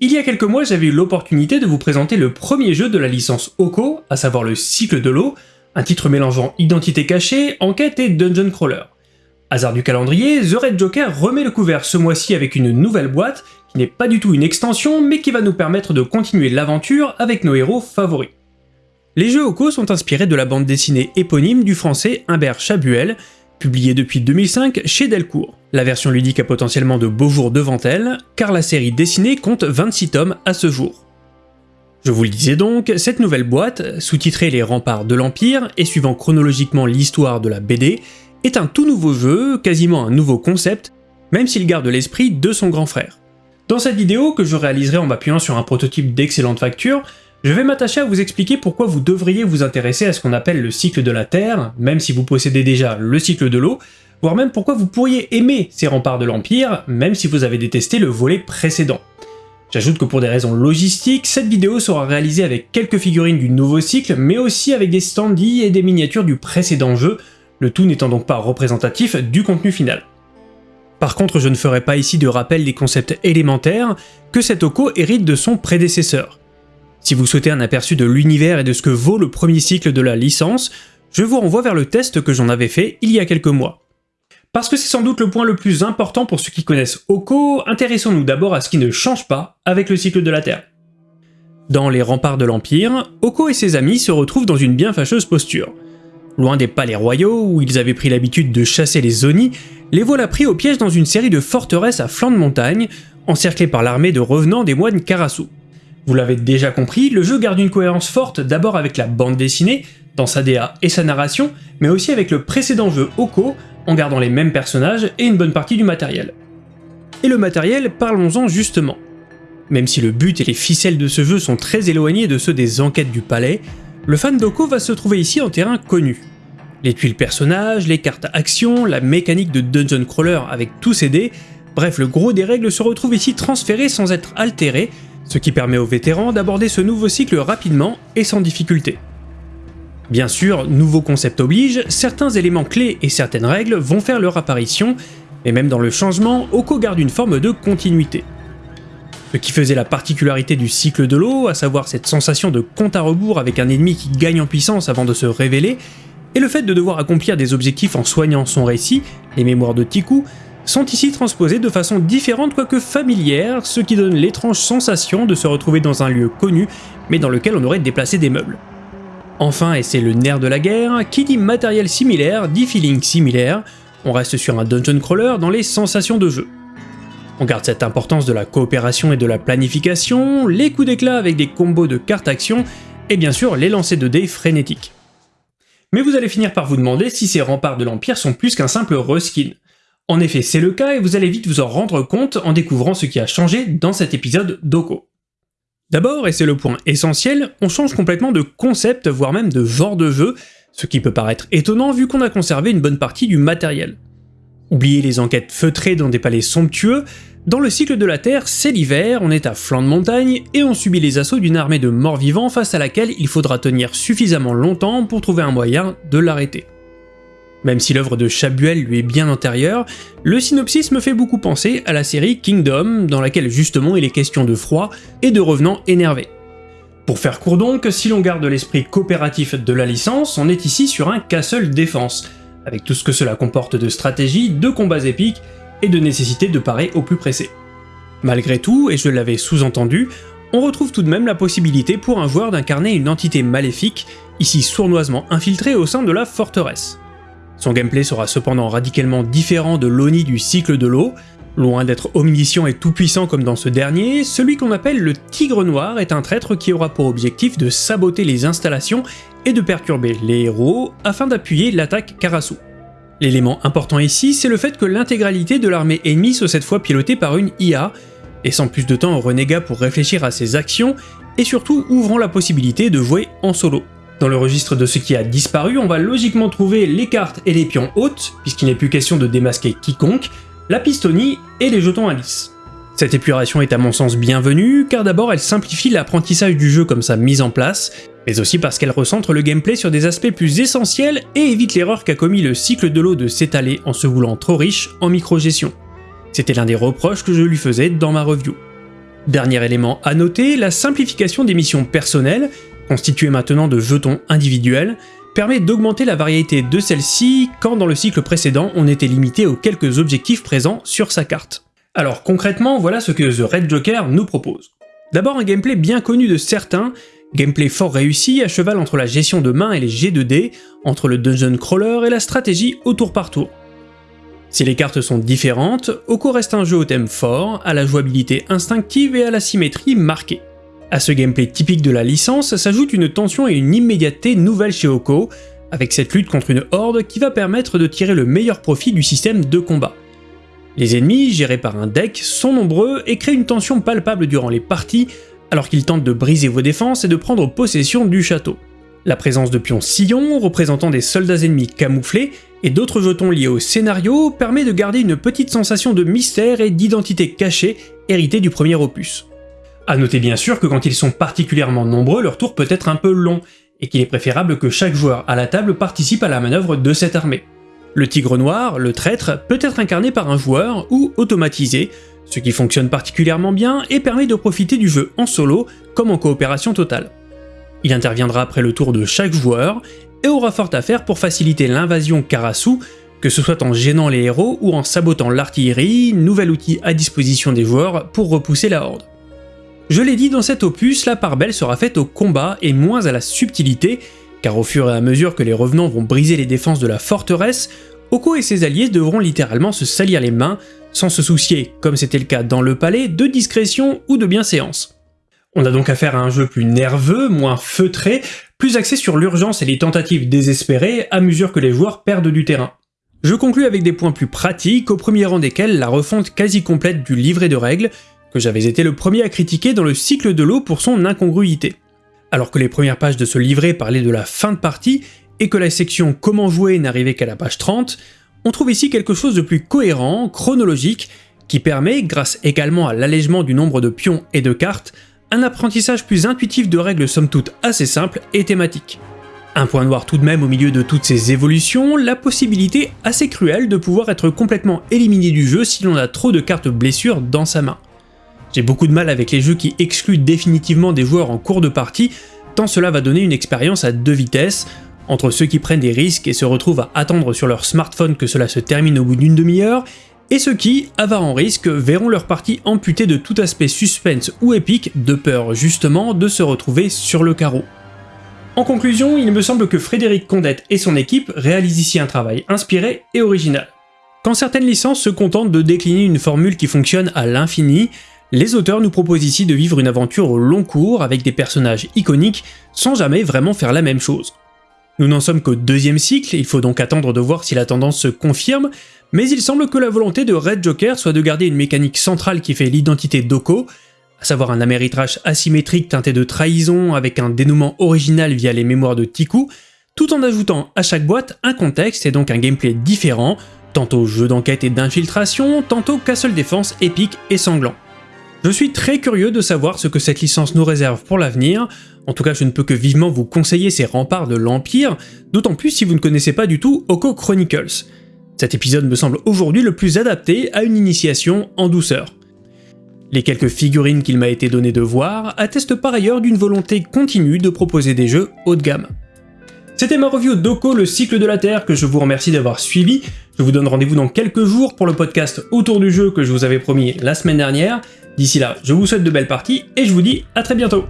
Il y a quelques mois, j'avais eu l'opportunité de vous présenter le premier jeu de la licence Oko, à savoir le cycle de l'eau, un titre mélangeant identité cachée, enquête et dungeon crawler. Hasard du calendrier, The Red Joker remet le couvert ce mois-ci avec une nouvelle boîte, qui n'est pas du tout une extension, mais qui va nous permettre de continuer l'aventure avec nos héros favoris. Les jeux Oko sont inspirés de la bande dessinée éponyme du français Humbert Chabuel, publiée depuis 2005 chez Delcourt. La version ludique a potentiellement de beaux jours devant elle, car la série dessinée compte 26 tomes à ce jour. Je vous le disais donc, cette nouvelle boîte, sous-titrée Les remparts de l'Empire et suivant chronologiquement l'histoire de la BD, est un tout nouveau jeu, quasiment un nouveau concept, même s'il garde l'esprit de son grand frère. Dans cette vidéo, que je réaliserai en m'appuyant sur un prototype d'excellente facture, je vais m'attacher à vous expliquer pourquoi vous devriez vous intéresser à ce qu'on appelle le cycle de la Terre, même si vous possédez déjà le cycle de l'eau, voire même pourquoi vous pourriez aimer ces remparts de l'Empire, même si vous avez détesté le volet précédent. J'ajoute que pour des raisons logistiques, cette vidéo sera réalisée avec quelques figurines du nouveau cycle, mais aussi avec des standees et des miniatures du précédent jeu, le tout n'étant donc pas représentatif du contenu final. Par contre, je ne ferai pas ici de rappel des concepts élémentaires que cet Oko hérite de son prédécesseur. Si vous souhaitez un aperçu de l'univers et de ce que vaut le premier cycle de la licence, je vous renvoie vers le test que j'en avais fait il y a quelques mois. Parce que c'est sans doute le point le plus important pour ceux qui connaissent Oko, intéressons-nous d'abord à ce qui ne change pas avec le cycle de la Terre. Dans les remparts de l'Empire, Oko et ses amis se retrouvent dans une bien fâcheuse posture. Loin des palais royaux où ils avaient pris l'habitude de chasser les Zoni, les voilà pris au piège dans une série de forteresses à flanc de montagne, encerclées par l'armée de revenants des moines Karasu. Vous l'avez déjà compris, le jeu garde une cohérence forte d'abord avec la bande dessinée, dans sa DA et sa narration, mais aussi avec le précédent jeu Oko, en gardant les mêmes personnages et une bonne partie du matériel. Et le matériel, parlons-en justement. Même si le but et les ficelles de ce jeu sont très éloignés de ceux des enquêtes du palais, le fan d'Oko va se trouver ici en terrain connu. Les tuiles personnages, les cartes actions, la mécanique de dungeon crawler avec tous ses dés, bref le gros des règles se retrouve ici transféré sans être altéré, ce qui permet aux vétérans d'aborder ce nouveau cycle rapidement et sans difficulté. Bien sûr, nouveau concept oblige, certains éléments clés et certaines règles vont faire leur apparition, et même dans le changement, Oko garde une forme de continuité. Ce qui faisait la particularité du cycle de l'eau, à savoir cette sensation de compte à rebours avec un ennemi qui gagne en puissance avant de se révéler, et le fait de devoir accomplir des objectifs en soignant son récit, les mémoires de Tiku, sont ici transposés de façon différente quoique familière, ce qui donne l'étrange sensation de se retrouver dans un lieu connu, mais dans lequel on aurait déplacé des meubles. Enfin, et c'est le nerf de la guerre, qui dit matériel similaire dit feeling similaire, on reste sur un dungeon crawler dans les sensations de jeu. On garde cette importance de la coopération et de la planification, les coups d'éclat avec des combos de cartes action, et bien sûr les lancers de dés frénétiques. Mais vous allez finir par vous demander si ces remparts de l'Empire sont plus qu'un simple reskin. En effet, c'est le cas et vous allez vite vous en rendre compte en découvrant ce qui a changé dans cet épisode d'Oko. D'abord, et c'est le point essentiel, on change complètement de concept, voire même de genre de jeu, ce qui peut paraître étonnant vu qu'on a conservé une bonne partie du matériel. Oubliez les enquêtes feutrées dans des palais somptueux, dans le cycle de la Terre, c'est l'hiver, on est à flanc de montagne, et on subit les assauts d'une armée de morts-vivants face à laquelle il faudra tenir suffisamment longtemps pour trouver un moyen de l'arrêter. Même si l'œuvre de Chabuel lui est bien antérieure, le synopsis me fait beaucoup penser à la série Kingdom, dans laquelle justement il est question de froid et de revenants énervés. Pour faire court donc, si l'on garde l'esprit coopératif de la licence, on est ici sur un castle défense, avec tout ce que cela comporte de stratégie, de combats épiques et de nécessité de parer au plus pressé. Malgré tout, et je l'avais sous-entendu, on retrouve tout de même la possibilité pour un joueur d'incarner une entité maléfique, ici sournoisement infiltrée au sein de la forteresse. Son gameplay sera cependant radicalement différent de l'Oni du cycle de l'eau. Loin d'être omniscient et tout-puissant comme dans ce dernier, celui qu'on appelle le Tigre Noir est un traître qui aura pour objectif de saboter les installations et de perturber les héros afin d'appuyer l'attaque Karasu. L'élément important ici, c'est le fait que l'intégralité de l'armée ennemie soit cette fois pilotée par une IA, laissant plus de temps au renégat pour réfléchir à ses actions, et surtout ouvrant la possibilité de jouer en solo. Dans le registre de ce qui a disparu, on va logiquement trouver les cartes et les pions hautes, puisqu'il n'est plus question de démasquer quiconque, la pistonie et les jetons indices. Cette épuration est à mon sens bienvenue, car d'abord elle simplifie l'apprentissage du jeu comme sa mise en place, mais aussi parce qu'elle recentre le gameplay sur des aspects plus essentiels et évite l'erreur qu'a commis le cycle de l'eau de s'étaler en se voulant trop riche en micro-gestion. C'était l'un des reproches que je lui faisais dans ma review. Dernier élément à noter, la simplification des missions personnelles, constituées maintenant de jetons individuels, permet d'augmenter la variété de celles-ci quand dans le cycle précédent on était limité aux quelques objectifs présents sur sa carte. Alors concrètement, voilà ce que The Red Joker nous propose. D'abord un gameplay bien connu de certains, gameplay fort réussi à cheval entre la gestion de main et les G 2 d entre le dungeon crawler et la stratégie au tour par tour. Si les cartes sont différentes, Oko reste un jeu au thème fort, à la jouabilité instinctive et à la symétrie marquée. À ce gameplay typique de la licence s'ajoute une tension et une immédiateté nouvelles chez Oko, avec cette lutte contre une horde qui va permettre de tirer le meilleur profit du système de combat. Les ennemis, gérés par un deck, sont nombreux et créent une tension palpable durant les parties, alors qu'ils tentent de briser vos défenses et de prendre possession du château. La présence de pions sillons, représentant des soldats ennemis camouflés, et d'autres jetons liés au scénario permet de garder une petite sensation de mystère et d'identité cachée héritée du premier opus. A noter bien sûr que quand ils sont particulièrement nombreux, leur tour peut être un peu long, et qu'il est préférable que chaque joueur à la table participe à la manœuvre de cette armée. Le tigre noir, le traître, peut être incarné par un joueur ou automatisé, ce qui fonctionne particulièrement bien et permet de profiter du jeu en solo comme en coopération totale. Il interviendra après le tour de chaque joueur et aura fort à faire pour faciliter l'invasion Karasu, que ce soit en gênant les héros ou en sabotant l'artillerie, nouvel outil à disposition des joueurs pour repousser la horde. Je l'ai dit, dans cet opus, la part belle sera faite au combat et moins à la subtilité, car au fur et à mesure que les revenants vont briser les défenses de la forteresse, Oko et ses alliés devront littéralement se salir les mains, sans se soucier, comme c'était le cas dans le palais, de discrétion ou de bienséance. On a donc affaire à un jeu plus nerveux, moins feutré, plus axé sur l'urgence et les tentatives désespérées à mesure que les joueurs perdent du terrain. Je conclus avec des points plus pratiques, au premier rang desquels la refonte quasi complète du livret de règles, que j'avais été le premier à critiquer dans le cycle de l'eau pour son incongruité. Alors que les premières pages de ce livret parlaient de la fin de partie, et que la section Comment jouer n'arrivait qu'à la page 30, on trouve ici quelque chose de plus cohérent, chronologique, qui permet, grâce également à l'allègement du nombre de pions et de cartes, un apprentissage plus intuitif de règles somme toute assez simples et thématiques. Un point noir tout de même au milieu de toutes ces évolutions, la possibilité assez cruelle de pouvoir être complètement éliminé du jeu si l'on a trop de cartes blessures dans sa main. J'ai beaucoup de mal avec les jeux qui excluent définitivement des joueurs en cours de partie, tant cela va donner une expérience à deux vitesses, entre ceux qui prennent des risques et se retrouvent à attendre sur leur smartphone que cela se termine au bout d'une demi-heure, et ceux qui, avares en risque, verront leur partie amputée de tout aspect suspense ou épique, de peur justement de se retrouver sur le carreau. En conclusion, il me semble que Frédéric Condette et son équipe réalisent ici un travail inspiré et original. Quand certaines licences se contentent de décliner une formule qui fonctionne à l'infini, les auteurs nous proposent ici de vivre une aventure au long cours avec des personnages iconiques sans jamais vraiment faire la même chose. Nous n'en sommes qu'au deuxième cycle, il faut donc attendre de voir si la tendance se confirme, mais il semble que la volonté de Red Joker soit de garder une mécanique centrale qui fait l'identité d'Oko, à savoir un améritrage asymétrique teinté de trahison avec un dénouement original via les mémoires de Tiku, tout en ajoutant à chaque boîte un contexte et donc un gameplay différent, tantôt jeu d'enquête et d'infiltration, tantôt castle défense épique et sanglant. Je suis très curieux de savoir ce que cette licence nous réserve pour l'avenir, en tout cas je ne peux que vivement vous conseiller ces remparts de l'Empire, d'autant plus si vous ne connaissez pas du tout Oko Chronicles. Cet épisode me semble aujourd'hui le plus adapté à une initiation en douceur. Les quelques figurines qu'il m'a été donné de voir attestent par ailleurs d'une volonté continue de proposer des jeux haut de gamme. C'était ma review d'Oko, le cycle de la Terre, que je vous remercie d'avoir suivi. Je vous donne rendez-vous dans quelques jours pour le podcast autour du jeu que je vous avais promis la semaine dernière. D'ici là, je vous souhaite de belles parties et je vous dis à très bientôt